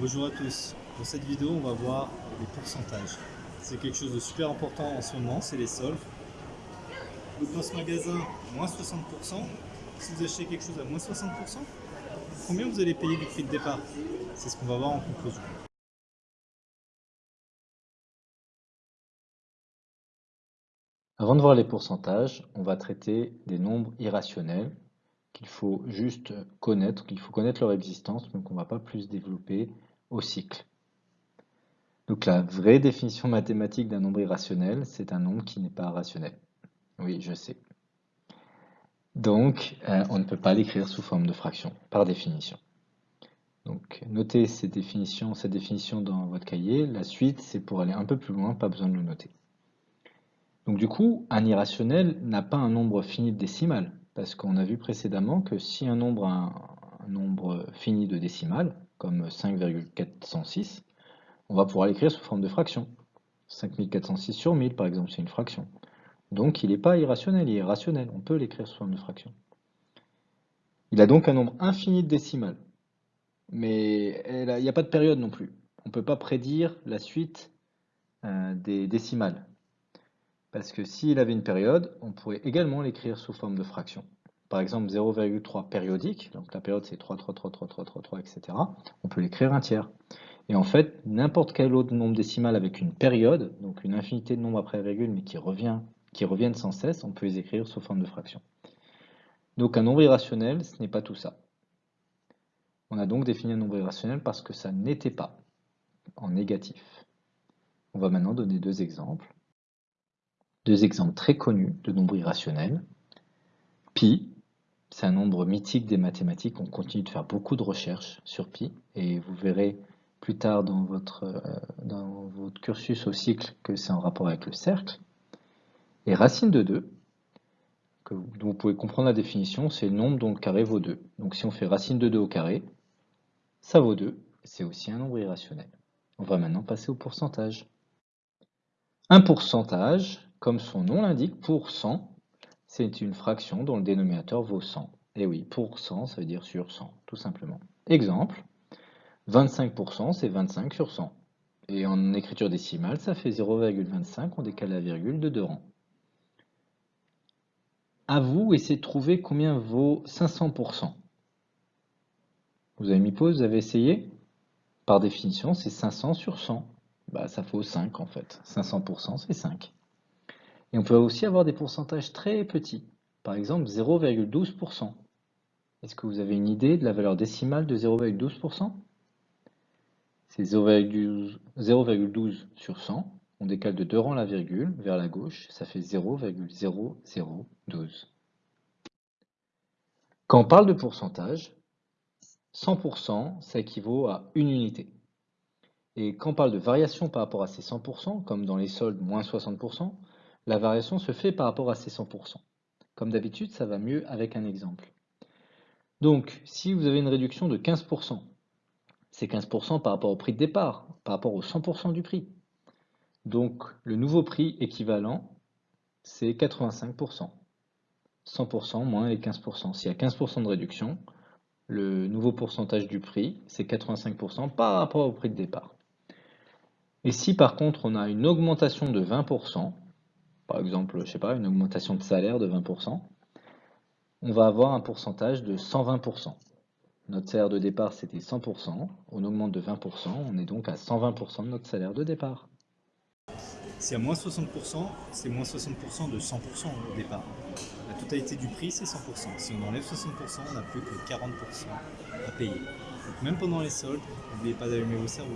Bonjour à tous. Dans cette vidéo, on va voir les pourcentages. C'est quelque chose de super important en ce moment, c'est les soldes. Donc dans ce magasin, moins 60%. Si vous achetez quelque chose à moins 60%, combien vous allez payer du prix de départ? C'est ce qu'on va voir en conclusion. Avant de voir les pourcentages, on va traiter des nombres irrationnels qu'il faut juste connaître, qu'il faut connaître leur existence, mais qu'on ne va pas plus développer au cycle. Donc la vraie définition mathématique d'un nombre irrationnel, c'est un nombre qui n'est pas rationnel. Oui, je sais. Donc, euh, on ne peut pas l'écrire sous forme de fraction, par définition. Donc, notez ces définitions, cette définition dans votre cahier. La suite, c'est pour aller un peu plus loin, pas besoin de le noter. Donc du coup, un irrationnel n'a pas un nombre fini de décimales. Parce qu'on a vu précédemment que si un nombre a un, nombre fini de décimales, comme 5,406, on va pouvoir l'écrire sous forme de fraction. 5406 sur 1000, par exemple, c'est une fraction. Donc il n'est pas irrationnel, il est rationnel. On peut l'écrire sous forme de fraction. Il a donc un nombre infini de décimales. Mais il n'y a pas de période non plus. On ne peut pas prédire la suite euh, des décimales. Parce que s'il avait une période, on pourrait également l'écrire sous forme de fraction. Par exemple, 0,3 périodique, donc la période c'est 3, 3, 3, 3, 3, 3, 3, etc. On peut l'écrire un tiers. Et en fait, n'importe quel autre nombre décimal avec une période, donc une infinité de nombres après virgule, mais qui, qui reviennent sans cesse, on peut les écrire sous forme de fraction. Donc un nombre irrationnel, ce n'est pas tout ça. On a donc défini un nombre irrationnel parce que ça n'était pas en négatif. On va maintenant donner deux exemples. Deux exemples très connus de nombres irrationnels. Pi, c'est un nombre mythique des mathématiques. On continue de faire beaucoup de recherches sur pi. Et vous verrez plus tard dans votre, euh, dans votre cursus au cycle que c'est en rapport avec le cercle. Et racine de 2, que vous, dont vous pouvez comprendre la définition, c'est le nombre dont le carré vaut 2. Donc si on fait racine de 2 au carré, ça vaut 2. C'est aussi un nombre irrationnel. On va maintenant passer au pourcentage. Un pourcentage, comme son nom l'indique, pour 100, c'est une fraction dont le dénominateur vaut 100. Et oui, pour 100, ça veut dire sur 100, tout simplement. Exemple, 25%, c'est 25 sur 100. Et en écriture décimale, ça fait 0,25, on décale la virgule de deux rangs. À vous, essayez de trouver combien vaut 500%. Vous avez mis pause, vous avez essayé? Par définition, c'est 500 sur 100. Bah, ça vaut 5 en fait. 500%, c'est 5. Et on peut aussi avoir des pourcentages très petits. Par exemple, 0,12%. Est-ce que vous avez une idée de la valeur décimale de 0,12% C'est 0,12 sur 100. On décale de deux rangs la virgule vers la gauche. Ça fait 0,0012. Quand on parle de pourcentage, 100%, ça équivaut à une unité. Et quand on parle de variation par rapport à ces 100%, comme dans les soldes moins 60%, la variation se fait par rapport à ces 100%. Comme d'habitude, ça va mieux avec un exemple. Donc, si vous avez une réduction de 15%, c'est 15% par rapport au prix de départ, par rapport au 100% du prix. Donc, le nouveau prix équivalent, c'est 85%. 100% moins les 15%. S'il y a 15% de réduction, le nouveau pourcentage du prix, c'est 85% par rapport au prix de départ. Et si par contre on a une augmentation de 20%, par exemple, je sais pas, une augmentation de salaire de 20%, on va avoir un pourcentage de 120%. Notre salaire de départ, c'était 100%, on augmente de 20%, on est donc à 120% de notre salaire de départ. Si à moins 60%, c'est moins 60% de 100% au départ. La totalité du prix, c'est 100%. Si on enlève 60%, on n'a plus que 40% à payer. Donc même pendant les soldes, n'oubliez pas d'allumer vos cerveaux.